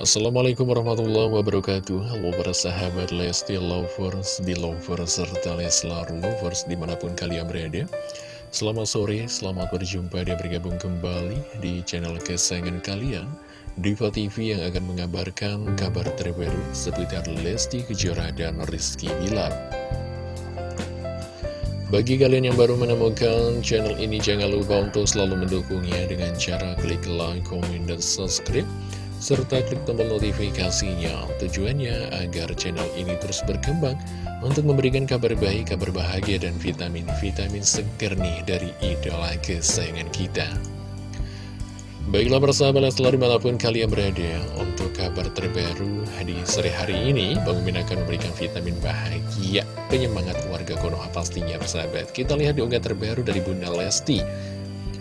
Assalamualaikum warahmatullahi wabarakatuh. Halo para sahabat Lesti Lovers, Belovers, serta Leslar Lovers di mana pun kalian berada. Selamat sore, selamat berjumpa dan bergabung kembali di channel kesayangan kalian Diva TV yang akan mengabarkan kabar terbaru seputar Lesti Kejora dan Rizky Bilar. Bagi kalian yang baru menemukan channel ini, jangan lupa untuk selalu mendukungnya dengan cara klik like, comment, dan subscribe serta klik tombol notifikasinya. Tujuannya agar channel ini terus berkembang untuk memberikan kabar baik, kabar bahagia, dan vitamin-vitamin seger nih dari idola kesayangan kita. Baiklah persahabat selalu di mana pun kalian berada Untuk kabar terbaru di sore hari ini Mimin akan memberikan vitamin bahagia Penyemangat keluarga Konoha pastinya persahabat Kita lihat di unggah terbaru dari Bunda Lesti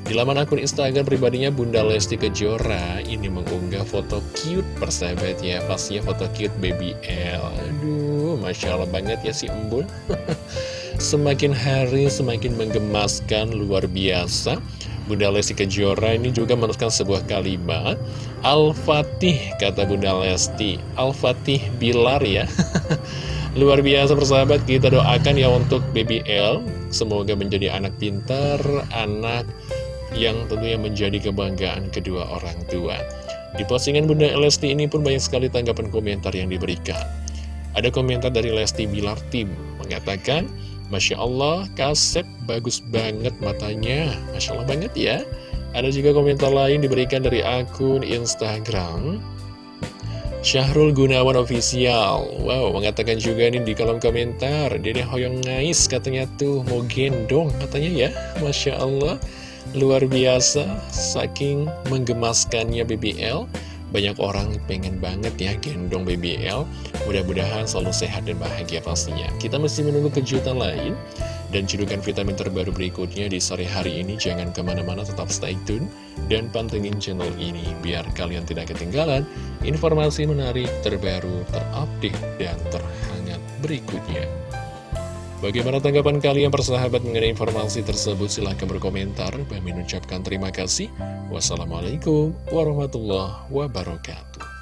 di laman akun Instagram pribadinya Bunda Lesti Kejora ini mengunggah foto cute persahabat ya Pastinya foto cute baby L. Aduh, Masya Allah banget ya si embun Semakin hari semakin menggemaskan luar biasa. Bunda Lesti Kejora ini juga menuliskan sebuah kalimat Al-Fatih kata Bunda Lesti. Al-Fatih Bilar ya. Luar biasa persahabat kita doakan ya untuk baby L. Semoga menjadi anak pintar, anak yang tentunya menjadi kebanggaan kedua orang tua. Di postingan Bunda Lesti ini pun banyak sekali tanggapan komentar yang diberikan. Ada komentar dari Lesti Bilar Tim mengatakan, Masya Allah, kasep bagus banget matanya. Masya Allah banget ya. Ada juga komentar lain diberikan dari akun Instagram. Syahrul Gunawan Official Wow, mengatakan juga nih di kolom komentar Dede Hoyong Ngais katanya tuh mau gendong katanya ya Masya Allah Luar biasa, saking menggemaskannya BBL Banyak orang pengen banget ya gendong BBL Mudah-mudahan selalu sehat dan bahagia pastinya. Kita masih menunggu kejutan lain. Dan cedukan vitamin terbaru berikutnya di sore hari ini Jangan ke mana-mana tetap stay tune. Dan pantengin channel ini Biar kalian tidak ketinggalan Informasi menarik terbaru, terupdate, dan terhangat berikutnya Bagaimana tanggapan kalian persahabat mengenai informasi tersebut? Silahkan berkomentar. Kami mengucapkan terima kasih. Wassalamualaikum warahmatullahi wabarakatuh.